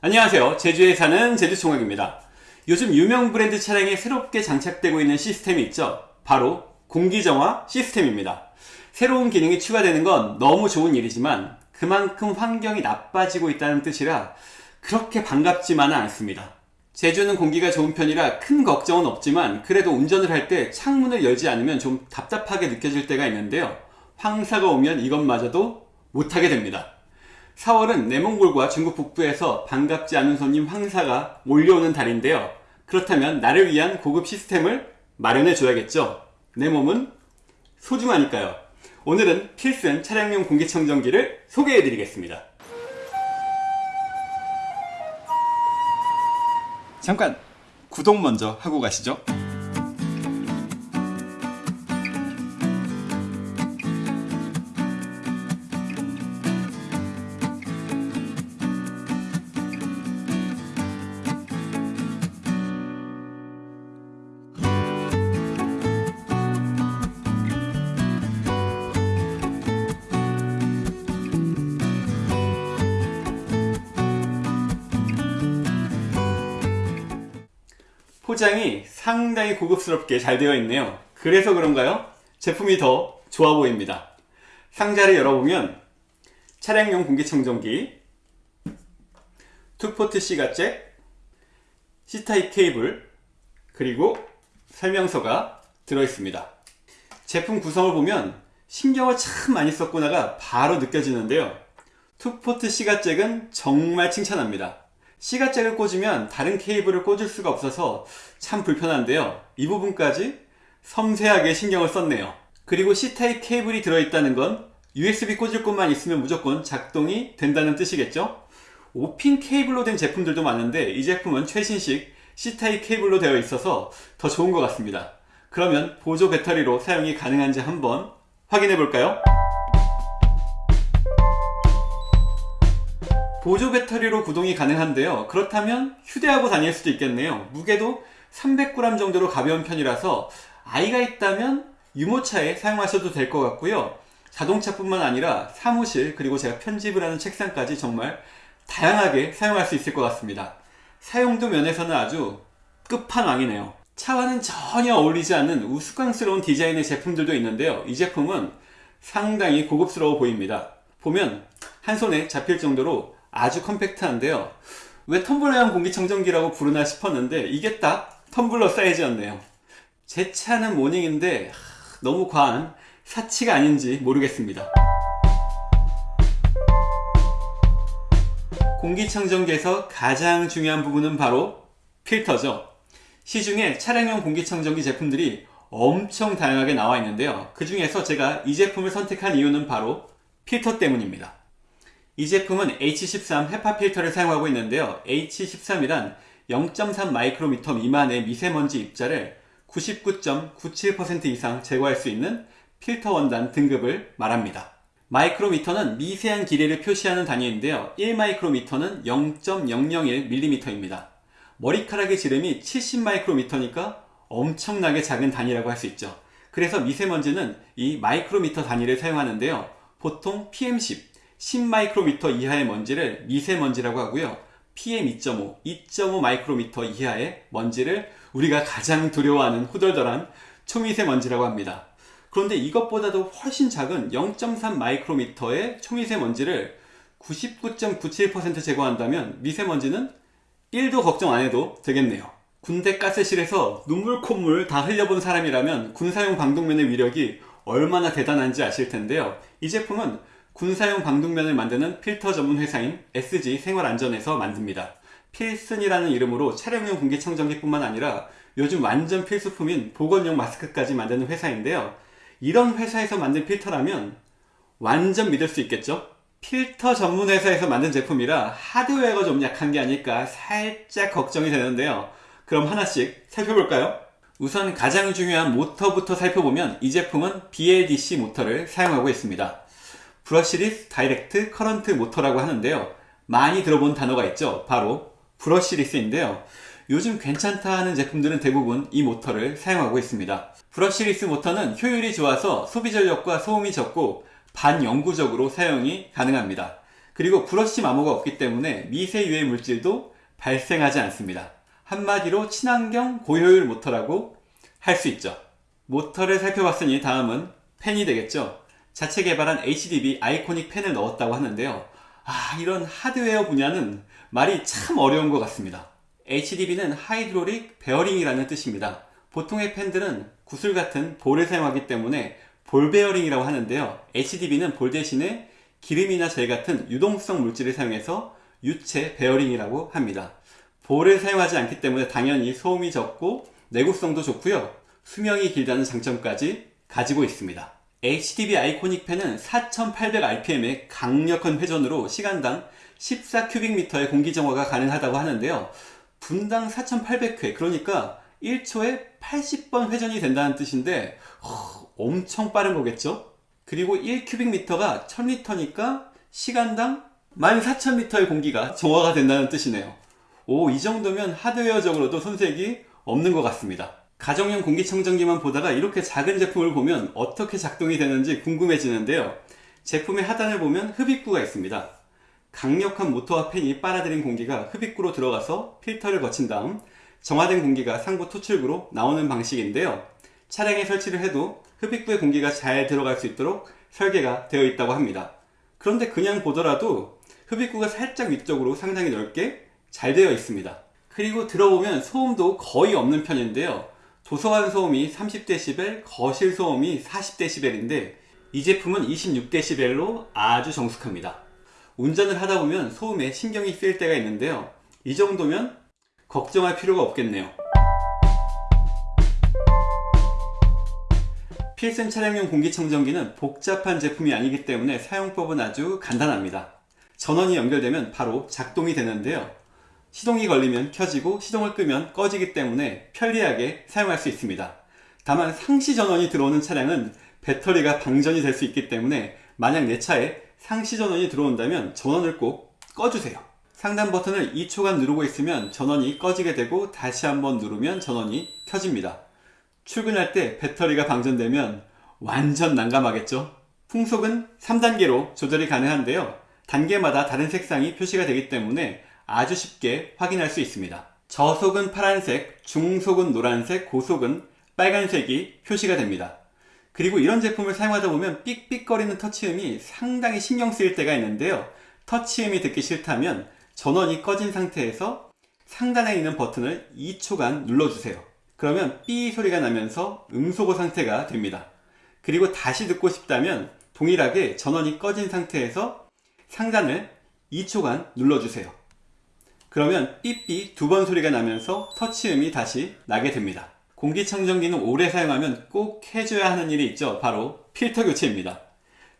안녕하세요. 제주에 사는 제주총각입니다. 요즘 유명 브랜드 차량에 새롭게 장착되고 있는 시스템이 있죠. 바로 공기정화 시스템입니다. 새로운 기능이 추가되는 건 너무 좋은 일이지만 그만큼 환경이 나빠지고 있다는 뜻이라 그렇게 반갑지만은 않습니다. 제주는 공기가 좋은 편이라 큰 걱정은 없지만 그래도 운전을 할 때 창문을 열지 않으면 좀 답답하게 느껴질 때가 있는데요. 황사가 오면 이것마저도 못하게 됩니다. 4월은 내몽골과 중국 북부에서 반갑지 않은 손님 황사가 몰려오는 달인데요. 그렇다면 나를 위한 고급 시스템을 마련해 줘야겠죠. 내 몸은 소중하니까요. 오늘은 필슨 차량용 공기청정기를 소개해 드리겠습니다. 잠깐 구독 먼저 하고 가시죠. 포장이 상당히 고급스럽게 잘 되어 있네요. 그래서 그런가요? 제품이 더 좋아 보입니다. 상자를 열어보면 차량용 공기청정기, two port 시가잭, C type 케이블, 그리고 설명서가 들어있습니다. 제품 구성을 보면 신경을 참 많이 썼구나가 바로 느껴지는데요. two port 시가잭은 정말 칭찬합니다. C가잭을 꽂으면 다른 케이블을 꽂을 수가 없어서 참 불편한데요. 이 부분까지 섬세하게 신경을 썼네요. 그리고 C타입 케이블이 들어있다는 건 USB 꽂을 곳만 있으면 무조건 작동이 된다는 뜻이겠죠? 5핀 케이블로 된 제품들도 많은데 이 제품은 최신식 C타입 케이블로 되어 있어서 더 좋은 것 같습니다. 그러면 보조 배터리로 사용이 가능한지 한번 확인해 볼까요? 보조 배터리로 구동이 가능한데요. 그렇다면 휴대하고 다닐 수도 있겠네요. 무게도 300g 정도로 가벼운 편이라서 아이가 있다면 유모차에 사용하셔도 될 것 같고요. 자동차뿐만 아니라 사무실 그리고 제가 편집을 하는 책상까지 정말 다양하게 사용할 수 있을 것 같습니다. 사용도 면에서는 아주 끝판왕이네요. 차와는 전혀 어울리지 않는 우스꽝스러운 디자인의 제품들도 있는데요. 이 제품은 상당히 고급스러워 보입니다. 보면 한 손에 잡힐 정도로 아주 컴팩트한데요. 왜 텀블러형 공기청정기라고 부르나 싶었는데 이게 딱 텀블러 사이즈였네요. 제 차는 모닝인데 너무 과한 사치가 아닌지 모르겠습니다. 공기청정기에서 가장 중요한 부분은 바로 필터죠. 시중에 차량용 공기청정기 제품들이 엄청 다양하게 나와 있는데요. 그 중에서 제가 이 제품을 선택한 이유는 바로 필터 때문입니다. 이 제품은 H13 헤파 필터를 사용하고 있는데요. H13이란 0.3 마이크로미터 미만의 미세먼지 입자를 99.97% 이상 제거할 수 있는 필터 원단 등급을 말합니다. 마이크로미터는 미세한 길이를 표시하는 단위인데요. 1마이크로미터는 0.001mm입니다. 머리카락의 지름이 70마이크로미터니까 엄청나게 작은 단위라고 할 수 있죠. 그래서 미세먼지는 이 마이크로미터 단위를 사용하는데요. 보통 PM10, 10마이크로미터 이하의 먼지를 미세먼지라고 하고요. PM2.5, 2.5 마이크로미터 이하의 먼지를 우리가 가장 두려워하는 후덜덜한 초미세먼지라고 합니다. 그런데 이것보다도 훨씬 작은 0.3 마이크로미터의 초미세먼지를 99.97% 제거한다면 미세먼지는 1도 걱정 안 해도 되겠네요. 군대 가스실에서 눈물 콧물 다 흘려본 사람이라면 군사용 방독면의 위력이 얼마나 대단한지 아실 텐데요. 이 제품은 군사용 방독면을 만드는 필터 전문 회사인 SG 생활안전에서 만듭니다. 필슨이라는 이름으로 차량용 공기청정기 뿐만 아니라 요즘 완전 필수품인 보건용 마스크까지 만드는 회사인데요. 이런 회사에서 만든 필터라면 완전 믿을 수 있겠죠? 필터 전문 회사에서 만든 제품이라 하드웨어가 좀 약한 게 아닐까 살짝 걱정이 되는데요. 그럼 하나씩 살펴볼까요? 우선 가장 중요한 모터부터 살펴보면 이 제품은 BLDC 모터를 사용하고 있습니다. brushless direct current 모터라고 하는데요. 많이 들어본 단어가 있죠. 바로 brushless인데요. 요즘 괜찮다 하는 제품들은 대부분 이 모터를 사용하고 있습니다. brushless 모터는 효율이 좋아서 소비 전력과 소음이 적고 반영구적으로 사용이 가능합니다. 그리고 브러쉬 마모가 없기 때문에 미세 유해 물질도 발생하지 않습니다. 한마디로 친환경 고효율 모터라고 할 수 있죠. 모터를 살펴봤으니 다음은 팬이 되겠죠. 자체 개발한 HDB iconic 팬을 넣었다고 하는데요. 아, 이런 하드웨어 분야는 말이 참 어려운 것 같습니다. HDB는 hydraulic 베어링이라는 뜻입니다. 보통의 팬들은 구슬 같은 볼을 사용하기 때문에 볼 베어링이라고 하는데요. HDB는 볼 대신에 기름이나 젤 같은 유동성 물질을 사용해서 유체 베어링이라고 합니다. 볼을 사용하지 않기 때문에 당연히 소음이 적고 내구성도 좋고요. 수명이 길다는 장점까지 가지고 있습니다. HDB iconic 팬은 4800rpm의 강력한 회전으로 시간당 14 cubic meter의 공기 정화가 가능하다고 하는데요. 분당 4800회 그러니까 1초에 80번 회전이 된다는 뜻인데 허, 엄청 빠른 거겠죠? 그리고 1 cubic meter가 1000리터니까 시간당 14,000리터의 공기가 정화가 된다는 뜻이네요. 오, 이 정도면 하드웨어적으로도 손색이 없는 것 같습니다. 가정용 공기청정기만 보다가 이렇게 작은 제품을 보면 어떻게 작동이 되는지 궁금해지는데요. 제품의 하단을 보면 흡입구가 있습니다. 강력한 모터와 팬이 빨아들인 공기가 흡입구로 들어가서 필터를 거친 다음 정화된 공기가 상부 토출구로 나오는 방식인데요. 차량에 설치를 해도 흡입구에 공기가 잘 들어갈 수 있도록 설계가 되어 있다고 합니다. 그런데 그냥 보더라도 흡입구가 살짝 위쪽으로 상당히 넓게 잘 되어 있습니다. 그리고 들어보면 소음도 거의 없는 편인데요. 도서관 소음이 30dB, 거실 소음이 40dB인데 이 제품은 26dB로 아주 정숙합니다. 운전을 하다 보면 소음에 신경이 쓰일 때가 있는데요. 이 정도면 걱정할 필요가 없겠네요. 필슨 차량용 공기청정기는 복잡한 제품이 아니기 때문에 사용법은 아주 간단합니다. 전원이 연결되면 바로 작동이 되는데요. 시동이 걸리면 켜지고 시동을 끄면 꺼지기 때문에 편리하게 사용할 수 있습니다. 다만 상시 전원이 들어오는 차량은 배터리가 방전이 될 수 있기 때문에 만약 내 차에 상시 전원이 들어온다면 전원을 꼭 꺼주세요. 상단 버튼을 2초간 누르고 있으면 전원이 꺼지게 되고 다시 한번 누르면 전원이 켜집니다. 출근할 때 배터리가 방전되면 완전 난감하겠죠? 풍속은 3단계로 조절이 가능한데요. 단계마다 다른 색상이 표시가 되기 때문에 아주 쉽게 확인할 수 있습니다. 저속은 파란색, 중속은 노란색, 고속은 빨간색이 표시가 됩니다. 그리고 이런 제품을 사용하다 보면 삑삑거리는 터치음이 상당히 신경 쓰일 때가 있는데요. 터치음이 듣기 싫다면 전원이 꺼진 상태에서 상단에 있는 버튼을 2초간 눌러주세요. 그러면 삐 소리가 나면서 음소거 상태가 됩니다. 그리고 다시 듣고 싶다면 동일하게 전원이 꺼진 상태에서 상단을 2초간 눌러주세요. 그러면 삐삐 두 번 소리가 나면서 터치음이 다시 나게 됩니다. 공기청정기는 오래 사용하면 꼭 해줘야 하는 일이 있죠. 바로 필터 교체입니다.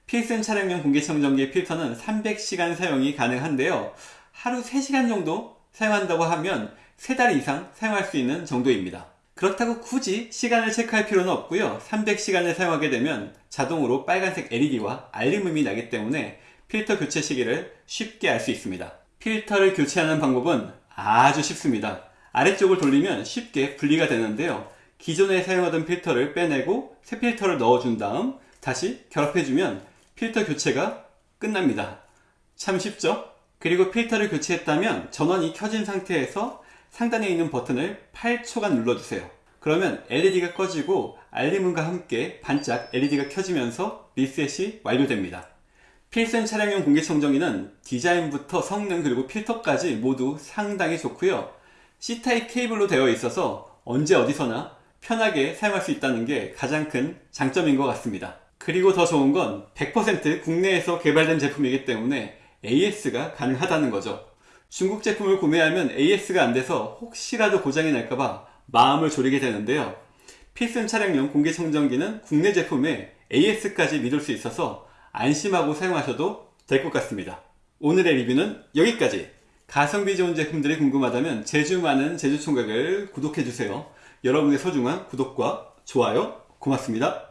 필슨 차량용 공기청정기의 필터는 300시간 사용이 가능한데요. 하루 3시간 정도 사용한다고 하면 3달 이상 사용할 수 있는 정도입니다. 그렇다고 굳이 시간을 체크할 필요는 없고요. 300시간을 사용하게 되면 자동으로 빨간색 LED와 알림음이 나기 때문에 필터 교체 시기를 쉽게 알 수 있습니다. 필터를 교체하는 방법은 아주 쉽습니다. 아래쪽을 돌리면 쉽게 분리가 되는데요. 기존에 사용하던 필터를 빼내고 새 필터를 넣어준 다음 다시 결합해주면 필터 교체가 끝납니다. 참 쉽죠? 그리고 필터를 교체했다면 전원이 켜진 상태에서 상단에 있는 버튼을 8초간 눌러주세요. 그러면 LED가 꺼지고 알림음과 함께 반짝 LED가 켜지면서 리셋이 완료됩니다. 필슨 차량용 공기청정기는 디자인부터 성능 그리고 필터까지 모두 상당히 좋고요. C타입 케이블로 되어 있어서 언제 어디서나 편하게 사용할 수 있다는 게 가장 큰 장점인 것 같습니다. 그리고 더 좋은 건 100% 국내에서 개발된 제품이기 때문에 AS가 가능하다는 거죠. 중국 제품을 구매하면 AS가 안 돼서 혹시라도 고장이 날까봐 마음을 졸이게 되는데요. 필슨 차량용 공기청정기는 국내 제품에 AS까지 믿을 수 있어서 안심하고 사용하셔도 될 것 같습니다. 오늘의 리뷰는 여기까지! 가성비 좋은 제품들이 궁금하다면 제주 많은 제주총각을 구독해주세요. 여러분의 소중한 구독과 좋아요 고맙습니다.